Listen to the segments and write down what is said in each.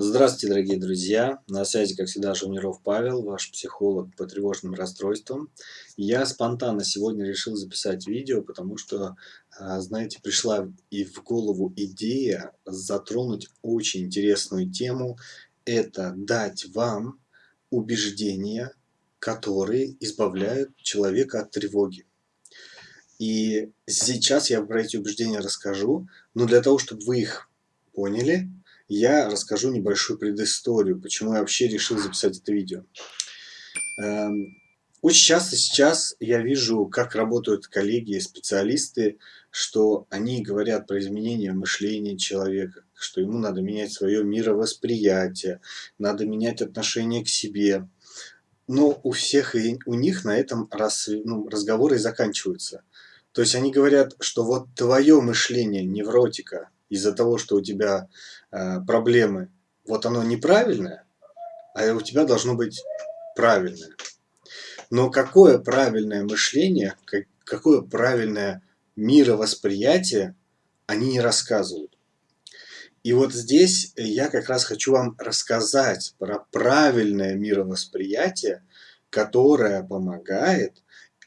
Здравствуйте, дорогие друзья! На связи, как всегда, Жуниров Павел, ваш психолог по тревожным расстройствам. Я спонтанно сегодня решил записать видео, потому что, а, знаете, пришла и в голову идея затронуть очень интересную тему. Это дать вам убеждения, которые избавляют человека от тревоги. И сейчас я про эти убеждения расскажу, но для того, чтобы вы их поняли, я расскажу небольшую предысторию, почему я вообще решил записать это видео. Эм, очень часто сейчас я вижу, как работают коллеги и специалисты, что они говорят про изменение мышления человека, что ему надо менять свое мировосприятие, надо менять отношение к себе. Но у всех и у них на этом раз, ну, разговоры заканчиваются. То есть они говорят, что вот твое мышление невротика из-за того, что у тебя э, проблемы, вот оно неправильное, а у тебя должно быть правильное. Но какое правильное мышление, как, какое правильное мировосприятие они не рассказывают. И вот здесь я как раз хочу вам рассказать про правильное мировосприятие, которое помогает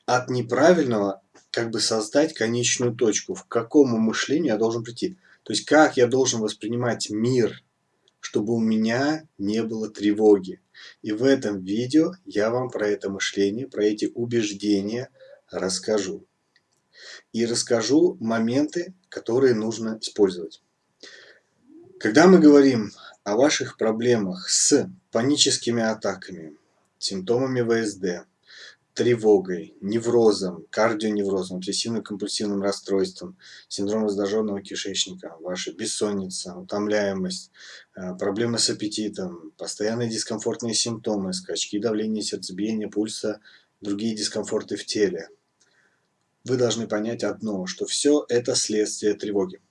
от неправильного как бы создать конечную точку, в какому мышлению я должен прийти. То есть как я должен воспринимать мир, чтобы у меня не было тревоги. И в этом видео я вам про это мышление, про эти убеждения расскажу. И расскажу моменты, которые нужно использовать. Когда мы говорим о ваших проблемах с паническими атаками, симптомами ВСД, тревогой, неврозом, кардионеврозом, обсессивно-компульсивным расстройством, синдром раздраженного кишечника, ваша бессонница, утомляемость, э, проблемы с аппетитом, постоянные дискомфортные симптомы, скачки давления, сердцебиения, пульса, другие дискомфорты в теле. Вы должны понять одно, что все это следствие тревоги.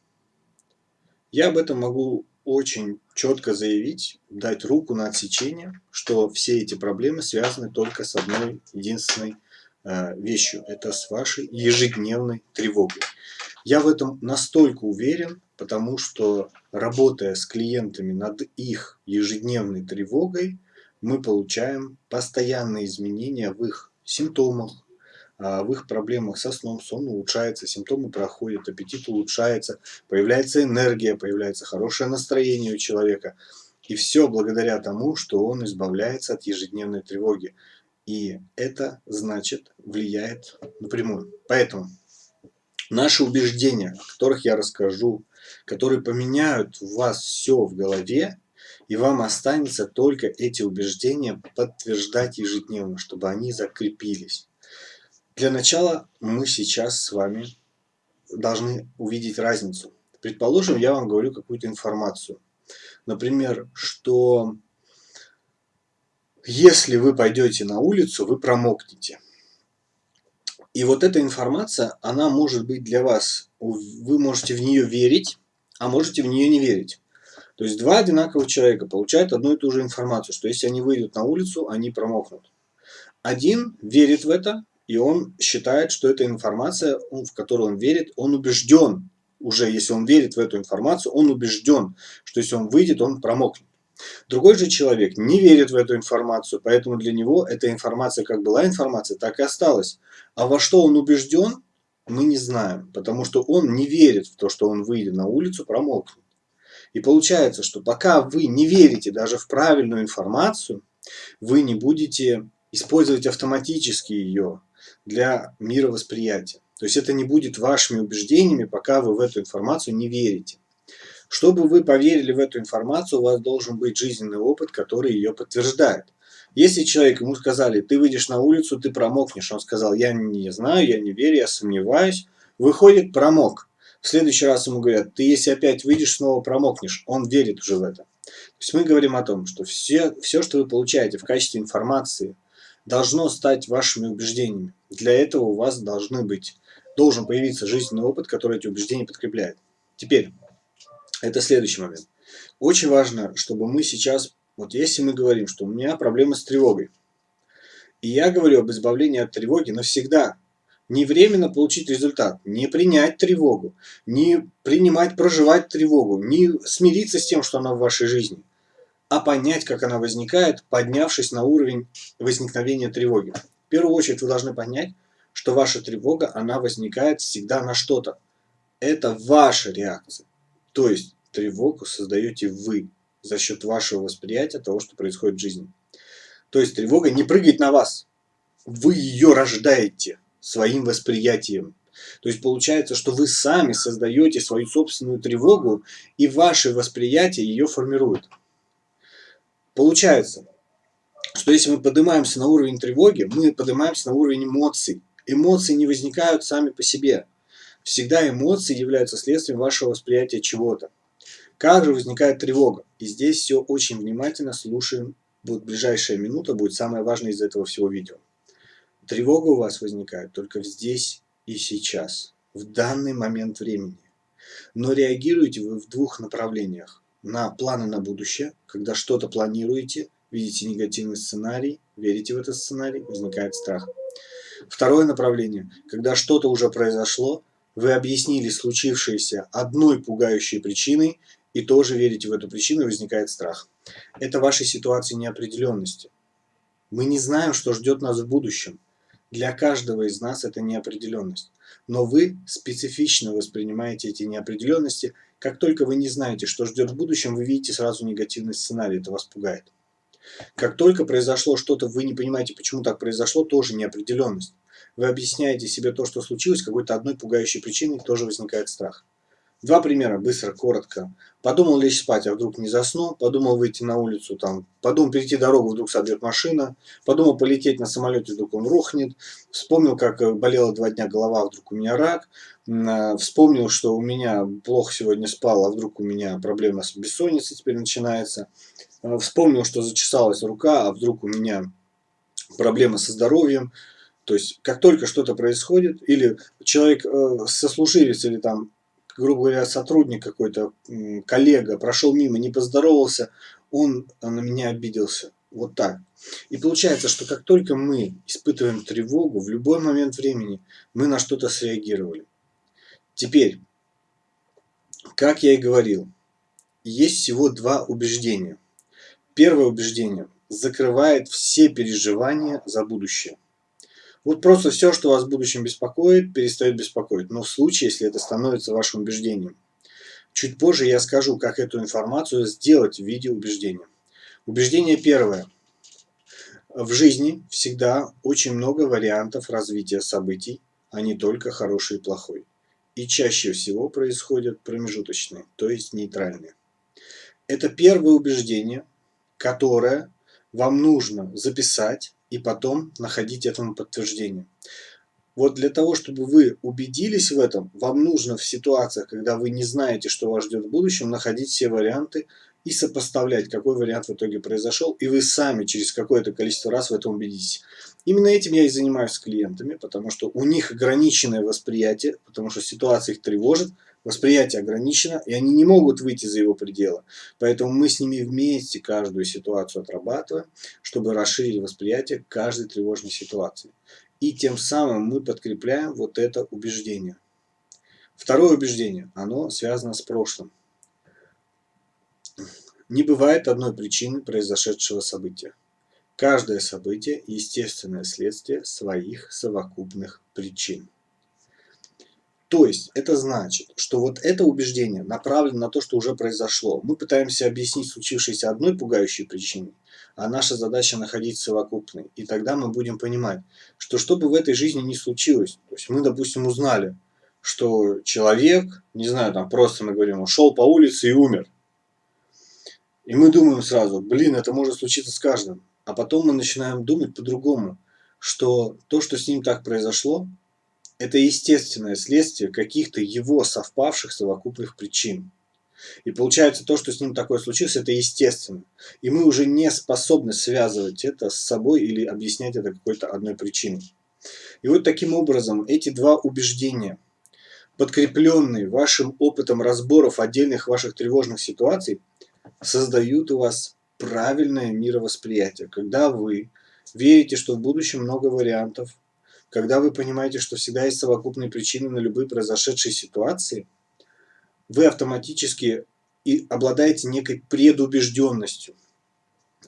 Я об этом могу очень четко заявить, дать руку на отсечение, что все эти проблемы связаны только с одной единственной э, вещью. Это с вашей ежедневной тревогой. Я в этом настолько уверен, потому что работая с клиентами над их ежедневной тревогой, мы получаем постоянные изменения в их симптомах, в их проблемах со сном, сон улучшается, симптомы проходят, аппетит улучшается, появляется энергия, появляется хорошее настроение у человека. И все благодаря тому, что он избавляется от ежедневной тревоги. И это, значит, влияет напрямую. Поэтому наши убеждения, о которых я расскажу, которые поменяют у вас все в голове, и вам останется только эти убеждения подтверждать ежедневно, чтобы они закрепились. Для начала мы сейчас с вами должны увидеть разницу. Предположим, я вам говорю какую-то информацию. Например, что если вы пойдете на улицу, вы промокнете. И вот эта информация, она может быть для вас, вы можете в нее верить, а можете в нее не верить. То есть два одинаковых человека получают одну и ту же информацию, что если они выйдут на улицу, они промокнут. Один верит в это, и он считает, что эта информация, в которую он верит, он убежден, уже если он верит в эту информацию, он убежден, что если он выйдет, он промокнет. Другой же человек не верит в эту информацию, поэтому для него эта информация как была информация, так и осталась. А во что он убежден, мы не знаем, потому что он не верит в то, что он выйдет на улицу, промокнет. И получается, что пока вы не верите даже в правильную информацию, вы не будете использовать автоматически ее, для мировосприятия. То есть это не будет вашими убеждениями, пока вы в эту информацию не верите. Чтобы вы поверили в эту информацию, у вас должен быть жизненный опыт, который ее подтверждает. Если человек, ему сказали, ты выйдешь на улицу, ты промокнешь, он сказал, я не знаю, я не верю, я сомневаюсь, выходит, промок. В следующий раз ему говорят, ты если опять выйдешь, снова промокнешь, он верит уже в это. То есть мы говорим о том, что все, все что вы получаете в качестве информации – должно стать вашими убеждениями. Для этого у вас должны быть, должен появиться жизненный опыт, который эти убеждения подкрепляет. Теперь, это следующий момент. Очень важно, чтобы мы сейчас, вот если мы говорим, что у меня проблема с тревогой, и я говорю об избавлении от тревоги навсегда, не временно получить результат, не принять тревогу, не принимать, проживать тревогу, не смириться с тем, что она в вашей жизни. А понять, как она возникает, поднявшись на уровень возникновения тревоги. В первую очередь вы должны понять, что ваша тревога, она возникает всегда на что-то. Это ваша реакция. То есть тревогу создаете вы за счет вашего восприятия того, что происходит в жизни. То есть тревога не прыгает на вас. Вы ее рождаете своим восприятием. То есть получается, что вы сами создаете свою собственную тревогу, и ваше восприятие ее формирует. Получается, что если мы поднимаемся на уровень тревоги, мы поднимаемся на уровень эмоций. Эмоции не возникают сами по себе. Всегда эмоции являются следствием вашего восприятия чего-то. Как же возникает тревога? И здесь все очень внимательно слушаем. Вот ближайшая минута будет самое важное из этого всего видео. Тревога у вас возникает только здесь и сейчас, в данный момент времени. Но реагируете вы в двух направлениях. На планы на будущее, когда что-то планируете, видите негативный сценарий, верите в этот сценарий, возникает страх. Второе направление, когда что-то уже произошло, вы объяснили случившееся одной пугающей причиной и тоже верите в эту причину, и возникает страх. Это вашей ситуации неопределенности. Мы не знаем, что ждет нас в будущем. Для каждого из нас это неопределенность. Но вы специфично воспринимаете эти неопределенности. Как только вы не знаете, что ждет в будущем, вы видите сразу негативный сценарий, это вас пугает. Как только произошло что-то, вы не понимаете, почему так произошло, тоже неопределенность. Вы объясняете себе то, что случилось, какой-то одной пугающей причиной, тоже возникает страх. Два примера, быстро, коротко. Подумал лечь спать, а вдруг не засну. Подумал выйти на улицу, там, подумал перейти дорогу, вдруг собьет машина. Подумал полететь на самолете, вдруг он рухнет. Вспомнил, как э, болела два дня голова, а вдруг у меня рак. Э, вспомнил, что у меня плохо сегодня спал, а вдруг у меня проблема с бессонницей теперь начинается. Э, вспомнил, что зачесалась рука, а вдруг у меня проблема со здоровьем. То есть, как только что-то происходит, или человек сослуживец, или там грубо говоря, сотрудник какой-то, коллега, прошел мимо, не поздоровался, он на меня обиделся. Вот так. И получается, что как только мы испытываем тревогу, в любой момент времени мы на что-то среагировали. Теперь, как я и говорил, есть всего два убеждения. Первое убеждение закрывает все переживания за будущее. Вот просто все, что вас в будущем беспокоит, перестает беспокоить. Но в случае, если это становится вашим убеждением. Чуть позже я скажу, как эту информацию сделать в виде убеждения. Убеждение первое. В жизни всегда очень много вариантов развития событий, а не только хороший и плохой. И чаще всего происходят промежуточные, то есть нейтральные. Это первое убеждение, которое вам нужно записать и потом находить этому подтверждение. Вот для того, чтобы вы убедились в этом, вам нужно в ситуациях, когда вы не знаете, что вас ждет в будущем, находить все варианты и сопоставлять, какой вариант в итоге произошел, и вы сами через какое-то количество раз в этом убедитесь. Именно этим я и занимаюсь с клиентами, потому что у них ограниченное восприятие, потому что ситуация их тревожит, Восприятие ограничено, и они не могут выйти за его пределы. Поэтому мы с ними вместе каждую ситуацию отрабатываем, чтобы расширить восприятие каждой тревожной ситуации. И тем самым мы подкрепляем вот это убеждение. Второе убеждение, оно связано с прошлым. Не бывает одной причины произошедшего события. Каждое событие – естественное следствие своих совокупных причин. То есть это значит, что вот это убеждение направлено на то, что уже произошло. Мы пытаемся объяснить случившееся одной пугающей причиной, а наша задача находить совокупной. И тогда мы будем понимать, что что бы в этой жизни ни случилось, то есть мы, допустим, узнали, что человек, не знаю, там просто мы говорим, ушел по улице и умер. И мы думаем сразу, блин, это может случиться с каждым. А потом мы начинаем думать по-другому, что то, что с ним так произошло, это естественное следствие каких-то его совпавших совокупных причин. И получается, то, что с ним такое случилось, это естественно. И мы уже не способны связывать это с собой или объяснять это какой-то одной причиной. И вот таким образом эти два убеждения, подкрепленные вашим опытом разборов отдельных ваших тревожных ситуаций, создают у вас правильное мировосприятие. Когда вы верите, что в будущем много вариантов, когда вы понимаете, что всегда есть совокупные причины на любые произошедшие ситуации, вы автоматически и обладаете некой предубежденностью.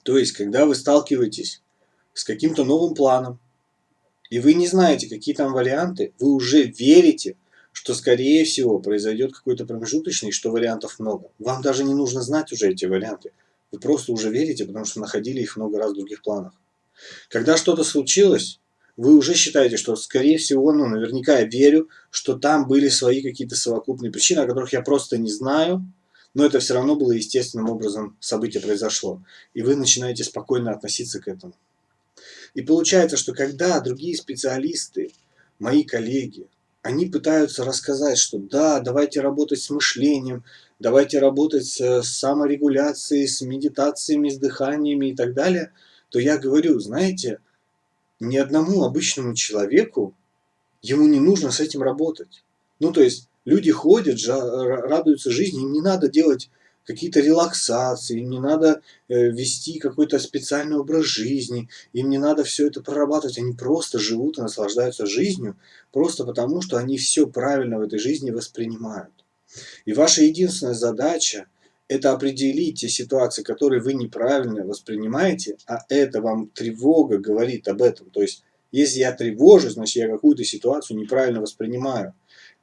То есть, когда вы сталкиваетесь с каким-то новым планом, и вы не знаете, какие там варианты, вы уже верите, что скорее всего произойдет какой-то промежуточный, что вариантов много. Вам даже не нужно знать уже эти варианты. Вы просто уже верите, потому что находили их много раз в других планах. Когда что-то случилось, вы уже считаете, что скорее всего, ну наверняка я верю, что там были свои какие-то совокупные причины, о которых я просто не знаю, но это все равно было естественным образом событие произошло. И вы начинаете спокойно относиться к этому. И получается, что когда другие специалисты, мои коллеги, они пытаются рассказать, что да, давайте работать с мышлением, давайте работать с саморегуляцией, с медитациями, с дыханиями и так далее, то я говорю, знаете, ни одному обычному человеку ему не нужно с этим работать. Ну, то есть, люди ходят, радуются жизни, им не надо делать какие-то релаксации, им не надо э, вести какой-то специальный образ жизни, им не надо все это прорабатывать, они просто живут и наслаждаются жизнью, просто потому, что они все правильно в этой жизни воспринимают. И ваша единственная задача – это определить те ситуации, которые вы неправильно воспринимаете, а это вам тревога говорит об этом. То есть, если я тревожусь, значит, я какую-то ситуацию неправильно воспринимаю.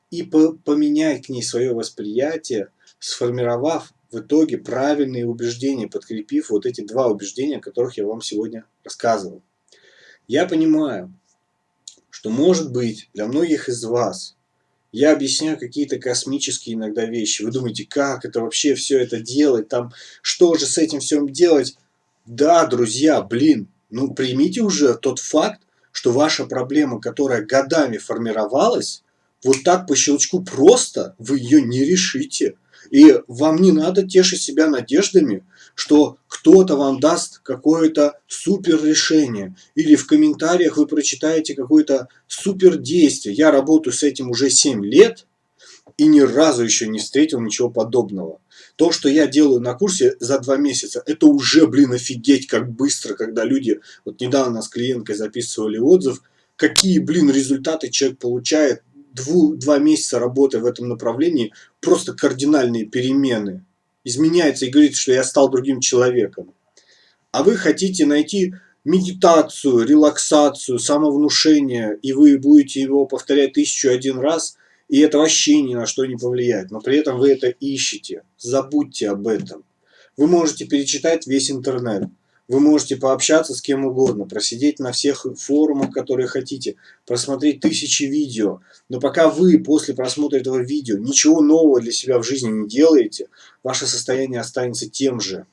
И поменять к ней свое восприятие, сформировав в итоге правильные убеждения, подкрепив вот эти два убеждения, о которых я вам сегодня рассказывал. Я понимаю, что может быть для многих из вас я объясняю какие-то космические иногда вещи. Вы думаете, как это вообще все это делать, там, что же с этим всем делать? Да, друзья, блин, ну примите уже тот факт, что ваша проблема, которая годами формировалась, вот так по щелчку просто вы ее не решите. И вам не надо тешить себя надеждами, что кто-то вам даст какое-то супер решение. Или в комментариях вы прочитаете какое-то супер действие. Я работаю с этим уже 7 лет и ни разу еще не встретил ничего подобного. То, что я делаю на курсе за два месяца, это уже, блин, офигеть, как быстро, когда люди, вот недавно с клиенткой записывали отзыв, какие, блин, результаты человек получает дву, два месяца работы в этом направлении просто кардинальные перемены. Изменяется и говорит, что я стал другим человеком. А вы хотите найти медитацию, релаксацию, самовнушение, и вы будете его повторять тысячу один раз, и это вообще ни на что не повлияет. Но при этом вы это ищете. Забудьте об этом. Вы можете перечитать весь интернет. Вы можете пообщаться с кем угодно, просидеть на всех форумах, которые хотите, просмотреть тысячи видео. Но пока вы после просмотра этого видео ничего нового для себя в жизни не делаете, ваше состояние останется тем же.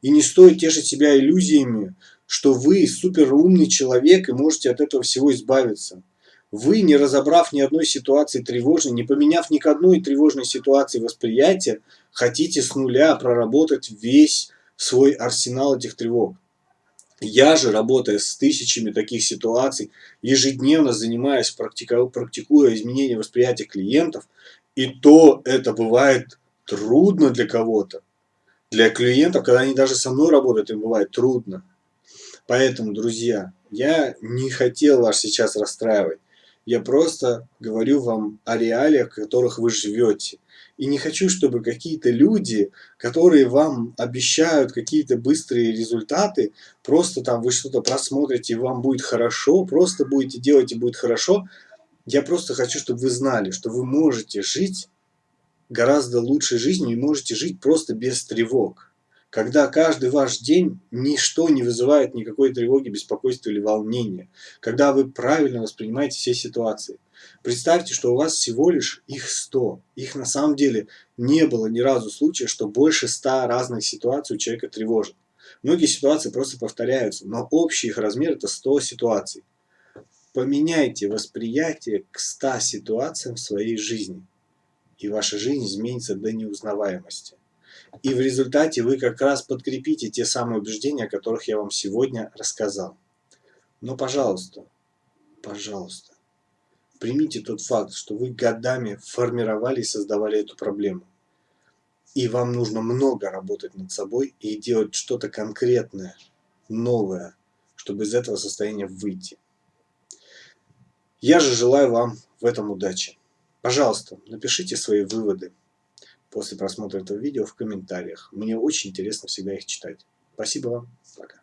И не стоит тешить себя иллюзиями, что вы суперумный человек и можете от этого всего избавиться. Вы, не разобрав ни одной ситуации тревожной, не поменяв ни к одной тревожной ситуации восприятия, хотите с нуля проработать весь свой арсенал этих тревог. Я же, работая с тысячами таких ситуаций, ежедневно занимаюсь, практикуя изменение восприятия клиентов, и то это бывает трудно для кого-то. Для клиентов, когда они даже со мной работают, им бывает трудно. Поэтому, друзья, я не хотел вас сейчас расстраивать. Я просто говорю вам о реалиях, в которых вы живете. И не хочу, чтобы какие-то люди, которые вам обещают какие-то быстрые результаты, просто там вы что-то просмотрите, и вам будет хорошо, просто будете делать и будет хорошо. Я просто хочу, чтобы вы знали, что вы можете жить гораздо лучшей жизнью и можете жить просто без тревог. Когда каждый ваш день ничто не вызывает никакой тревоги, беспокойства или волнения. Когда вы правильно воспринимаете все ситуации. Представьте, что у вас всего лишь их 100. Их на самом деле не было ни разу случая, что больше 100 разных ситуаций у человека тревожит. Многие ситуации просто повторяются, но общий их размер это 100 ситуаций. Поменяйте восприятие к 100 ситуациям в своей жизни, и ваша жизнь изменится до неузнаваемости. И в результате вы как раз подкрепите те самые убеждения, о которых я вам сегодня рассказал. Но, пожалуйста, пожалуйста, примите тот факт, что вы годами формировали и создавали эту проблему. И вам нужно много работать над собой и делать что-то конкретное, новое, чтобы из этого состояния выйти. Я же желаю вам в этом удачи. Пожалуйста, напишите свои выводы после просмотра этого видео в комментариях. Мне очень интересно всегда их читать. Спасибо вам. Пока.